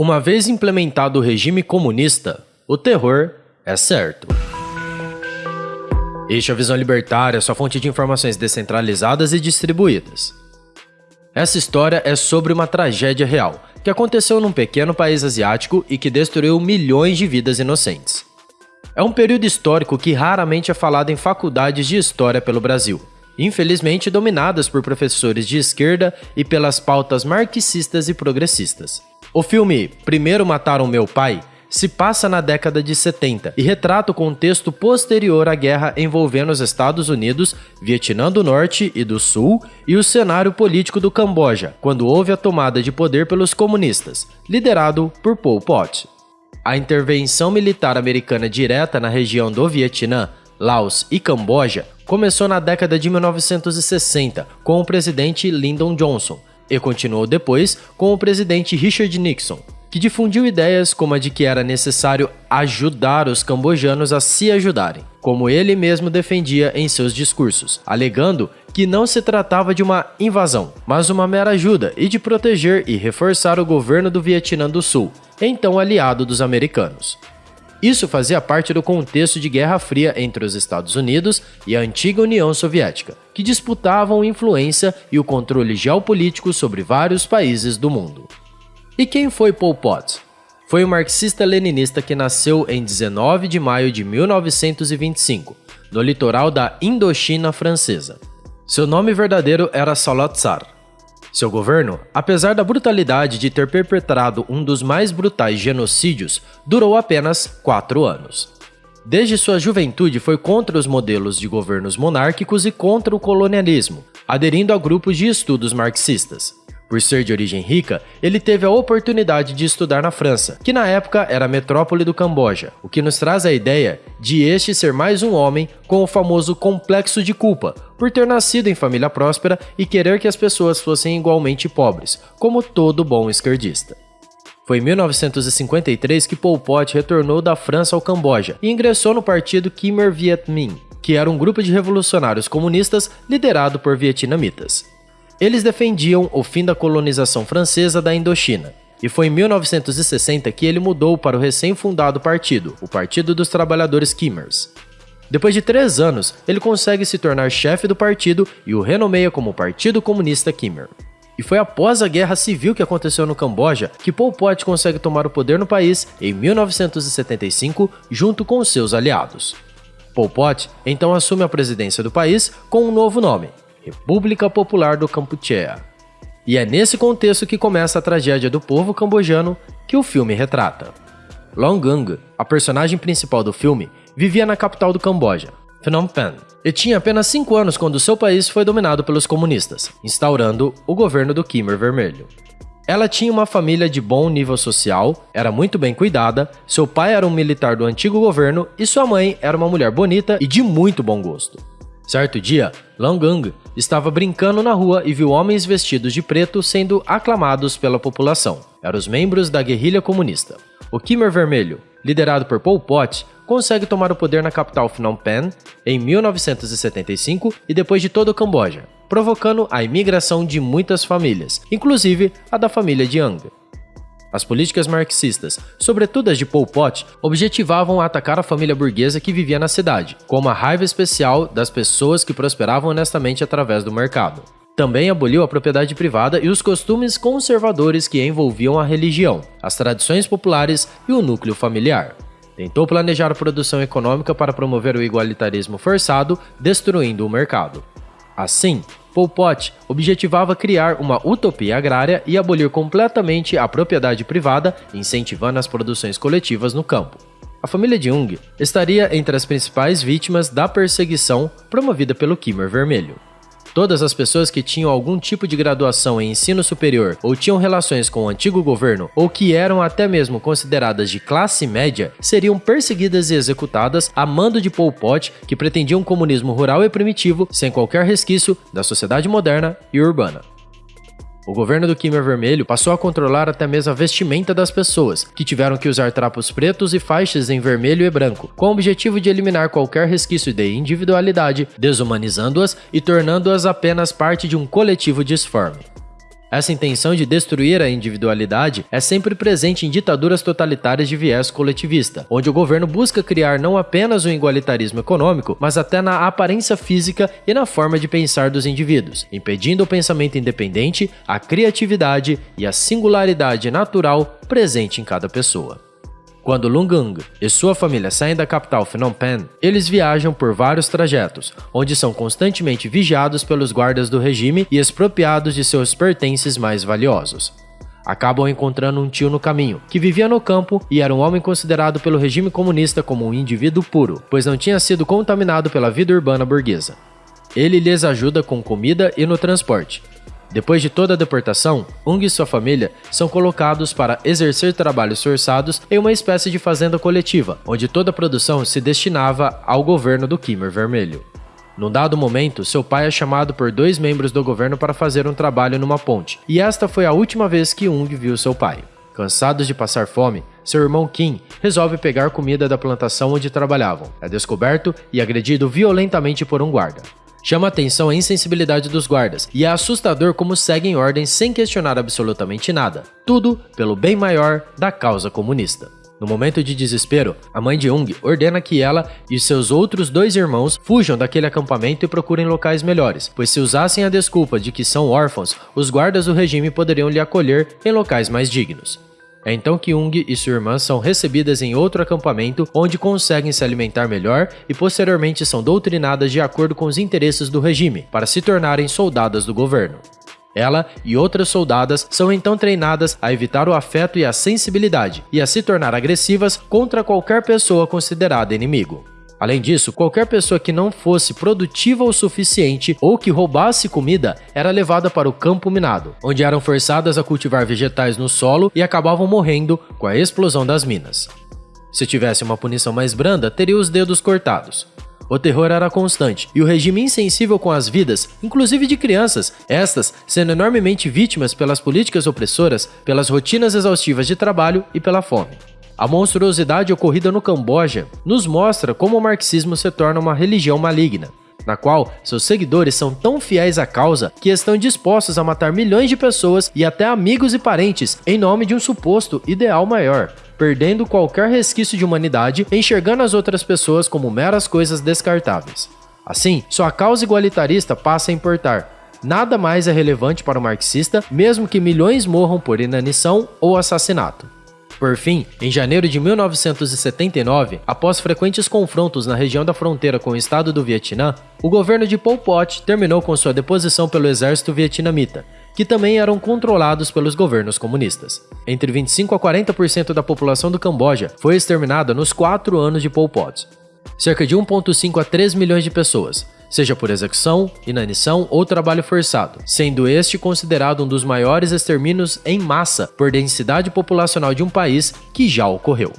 Uma vez implementado o regime comunista, o terror é certo. Este é a Visão Libertária, sua fonte de informações descentralizadas e distribuídas. Essa história é sobre uma tragédia real, que aconteceu num pequeno país asiático e que destruiu milhões de vidas inocentes. É um período histórico que raramente é falado em faculdades de história pelo Brasil, infelizmente dominadas por professores de esquerda e pelas pautas marxistas e progressistas. O filme Primeiro Mataram Meu Pai se passa na década de 70 e retrata o contexto posterior à guerra envolvendo os Estados Unidos, Vietnã do Norte e do Sul e o cenário político do Camboja, quando houve a tomada de poder pelos comunistas, liderado por Pol Pot. A intervenção militar americana direta na região do Vietnã, Laos e Camboja começou na década de 1960 com o presidente Lyndon Johnson, e continuou depois com o presidente Richard Nixon, que difundiu ideias como a de que era necessário ajudar os cambojanos a se ajudarem, como ele mesmo defendia em seus discursos, alegando que não se tratava de uma invasão, mas uma mera ajuda e de proteger e reforçar o governo do Vietnã do Sul, então aliado dos americanos. Isso fazia parte do contexto de Guerra Fria entre os Estados Unidos e a antiga União Soviética, que disputavam influência e o controle geopolítico sobre vários países do mundo. E quem foi Pol Pot? Foi um marxista-leninista que nasceu em 19 de maio de 1925, no litoral da Indochina francesa. Seu nome verdadeiro era Salat Tsar, seu governo, apesar da brutalidade de ter perpetrado um dos mais brutais genocídios, durou apenas quatro anos. Desde sua juventude foi contra os modelos de governos monárquicos e contra o colonialismo, aderindo a grupos de estudos marxistas. Por ser de origem rica, ele teve a oportunidade de estudar na França, que na época era a metrópole do Camboja, o que nos traz a ideia de este ser mais um homem com o famoso complexo de culpa, por ter nascido em família próspera e querer que as pessoas fossem igualmente pobres, como todo bom esquerdista. Foi em 1953 que Pol Pot retornou da França ao Camboja e ingressou no partido Khmer Viet Minh, que era um grupo de revolucionários comunistas liderado por vietnamitas. Eles defendiam o fim da colonização francesa da Indochina, e foi em 1960 que ele mudou para o recém-fundado partido, o Partido dos Trabalhadores Khmers. Depois de três anos, ele consegue se tornar chefe do partido e o renomeia como Partido Comunista Khmer. E foi após a guerra civil que aconteceu no Camboja que Pol Pot consegue tomar o poder no país em 1975 junto com seus aliados. Pol Pot então assume a presidência do país com um novo nome, República Popular do Kampuchea. E é nesse contexto que começa a tragédia do povo cambojano que o filme retrata. Long Gung, a personagem principal do filme, vivia na capital do Camboja, Phnom Penh, e tinha apenas 5 anos quando seu país foi dominado pelos comunistas, instaurando o governo do Khmer Vermelho. Ela tinha uma família de bom nível social, era muito bem cuidada, seu pai era um militar do antigo governo e sua mãe era uma mulher bonita e de muito bom gosto. Certo dia, Langang estava brincando na rua e viu homens vestidos de preto sendo aclamados pela população. Eram os membros da guerrilha comunista. O Khmer Vermelho, liderado por Pol Pot, consegue tomar o poder na capital Phnom Penh em 1975 e depois de todo o Camboja, provocando a imigração de muitas famílias, inclusive a da família de Ang. As políticas marxistas, sobretudo as de Pol Pot, objetivavam atacar a família burguesa que vivia na cidade, com uma raiva especial das pessoas que prosperavam honestamente através do mercado. Também aboliu a propriedade privada e os costumes conservadores que envolviam a religião, as tradições populares e o núcleo familiar. Tentou planejar a produção econômica para promover o igualitarismo forçado, destruindo o mercado. Assim, Pol Pot objetivava criar uma utopia agrária e abolir completamente a propriedade privada, incentivando as produções coletivas no campo. A família de Jung estaria entre as principais vítimas da perseguição promovida pelo Khmer Vermelho. Todas as pessoas que tinham algum tipo de graduação em ensino superior ou tinham relações com o antigo governo ou que eram até mesmo consideradas de classe média seriam perseguidas e executadas a mando de Pol Pot, que pretendia um comunismo rural e primitivo sem qualquer resquício da sociedade moderna e urbana. O governo do Khmer Vermelho passou a controlar até mesmo a vestimenta das pessoas, que tiveram que usar trapos pretos e faixas em vermelho e branco, com o objetivo de eliminar qualquer resquício de individualidade, desumanizando-as e tornando-as apenas parte de um coletivo disforme. Essa intenção de destruir a individualidade é sempre presente em ditaduras totalitárias de viés coletivista, onde o governo busca criar não apenas o um igualitarismo econômico, mas até na aparência física e na forma de pensar dos indivíduos, impedindo o pensamento independente, a criatividade e a singularidade natural presente em cada pessoa. Quando Lungung e sua família saem da capital Phnom Penh, eles viajam por vários trajetos, onde são constantemente vigiados pelos guardas do regime e expropriados de seus pertences mais valiosos. Acabam encontrando um tio no caminho, que vivia no campo e era um homem considerado pelo regime comunista como um indivíduo puro, pois não tinha sido contaminado pela vida urbana burguesa. Ele lhes ajuda com comida e no transporte, depois de toda a deportação, Ung e sua família são colocados para exercer trabalhos forçados em uma espécie de fazenda coletiva, onde toda a produção se destinava ao governo do Khmer Vermelho. Num dado momento, seu pai é chamado por dois membros do governo para fazer um trabalho numa ponte, e esta foi a última vez que Ung viu seu pai. Cansados de passar fome, seu irmão Kim resolve pegar comida da plantação onde trabalhavam. É descoberto e agredido violentamente por um guarda. Chama atenção a insensibilidade dos guardas, e é assustador como seguem ordens sem questionar absolutamente nada. Tudo pelo bem maior da causa comunista. No momento de desespero, a mãe de Jung ordena que ela e seus outros dois irmãos fujam daquele acampamento e procurem locais melhores, pois se usassem a desculpa de que são órfãos, os guardas do regime poderiam lhe acolher em locais mais dignos. É então que Ung e sua irmã são recebidas em outro acampamento onde conseguem se alimentar melhor e posteriormente são doutrinadas de acordo com os interesses do regime para se tornarem soldadas do governo. Ela e outras soldadas são então treinadas a evitar o afeto e a sensibilidade e a se tornar agressivas contra qualquer pessoa considerada inimigo. Além disso, qualquer pessoa que não fosse produtiva o suficiente ou que roubasse comida era levada para o campo minado, onde eram forçadas a cultivar vegetais no solo e acabavam morrendo com a explosão das minas. Se tivesse uma punição mais branda, teria os dedos cortados. O terror era constante e o regime insensível com as vidas, inclusive de crianças, estas sendo enormemente vítimas pelas políticas opressoras, pelas rotinas exaustivas de trabalho e pela fome. A monstruosidade ocorrida no Camboja nos mostra como o marxismo se torna uma religião maligna, na qual seus seguidores são tão fiéis à causa que estão dispostos a matar milhões de pessoas e até amigos e parentes em nome de um suposto ideal maior, perdendo qualquer resquício de humanidade, enxergando as outras pessoas como meras coisas descartáveis. Assim, sua causa igualitarista passa a importar. Nada mais é relevante para o marxista, mesmo que milhões morram por inanição ou assassinato. Por fim, em janeiro de 1979, após frequentes confrontos na região da fronteira com o estado do Vietnã, o governo de Pol Pot terminou com sua deposição pelo exército vietnamita, que também eram controlados pelos governos comunistas. Entre 25 a 40% da população do Camboja foi exterminada nos quatro anos de Pol Pot. Cerca de 1,5 a 3 milhões de pessoas, seja por execução, inanição ou trabalho forçado, sendo este considerado um dos maiores extermínios em massa por densidade populacional de um país que já ocorreu.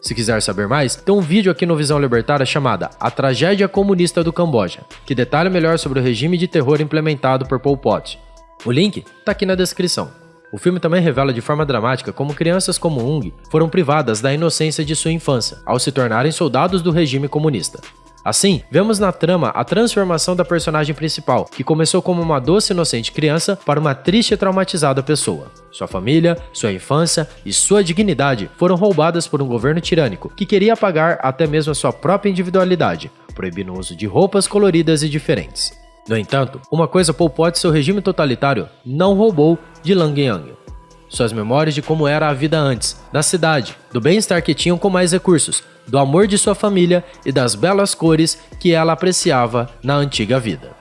Se quiser saber mais, tem um vídeo aqui no Visão Libertária chamada A Tragédia Comunista do Camboja, que detalha melhor sobre o regime de terror implementado por Pol Pot. O link está aqui na descrição. O filme também revela de forma dramática como crianças como Ung foram privadas da inocência de sua infância ao se tornarem soldados do regime comunista. Assim, vemos na trama a transformação da personagem principal, que começou como uma doce e inocente criança para uma triste e traumatizada pessoa. Sua família, sua infância e sua dignidade foram roubadas por um governo tirânico que queria apagar até mesmo a sua própria individualidade, proibindo o uso de roupas coloridas e diferentes. No entanto, uma coisa Pol Pot seu regime totalitário não roubou de Lang Yang suas memórias de como era a vida antes, da cidade, do bem-estar que tinham com mais recursos, do amor de sua família e das belas cores que ela apreciava na antiga vida.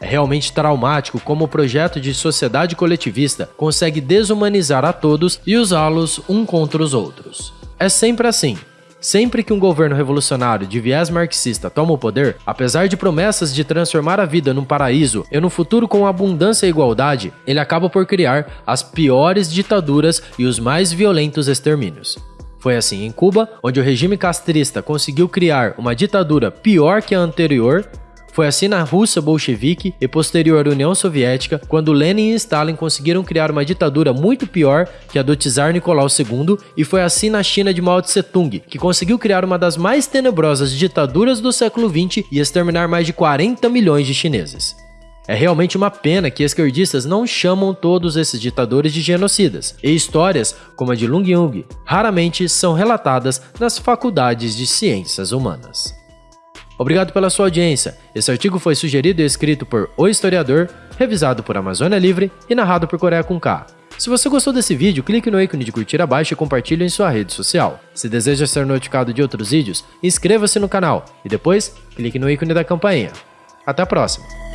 É realmente traumático como o projeto de sociedade coletivista consegue desumanizar a todos e usá-los um contra os outros. É sempre assim, Sempre que um governo revolucionário de viés marxista toma o poder, apesar de promessas de transformar a vida num paraíso e num futuro com abundância e igualdade, ele acaba por criar as piores ditaduras e os mais violentos extermínios. Foi assim em Cuba, onde o regime castrista conseguiu criar uma ditadura pior que a anterior foi assim na Rússia bolchevique e posterior União Soviética, quando Lenin e Stalin conseguiram criar uma ditadura muito pior que a do czar Nicolau II, e foi assim na China de Mao Tse-tung, que conseguiu criar uma das mais tenebrosas ditaduras do século XX e exterminar mais de 40 milhões de chineses. É realmente uma pena que esquerdistas não chamam todos esses ditadores de genocidas, e histórias como a de Lung Yung raramente são relatadas nas faculdades de ciências humanas. Obrigado pela sua audiência. Esse artigo foi sugerido e escrito por O Historiador, revisado por Amazônia Livre e narrado por Coreia com K. Se você gostou desse vídeo, clique no ícone de curtir abaixo e compartilhe em sua rede social. Se deseja ser notificado de outros vídeos, inscreva-se no canal e depois clique no ícone da campainha. Até a próxima!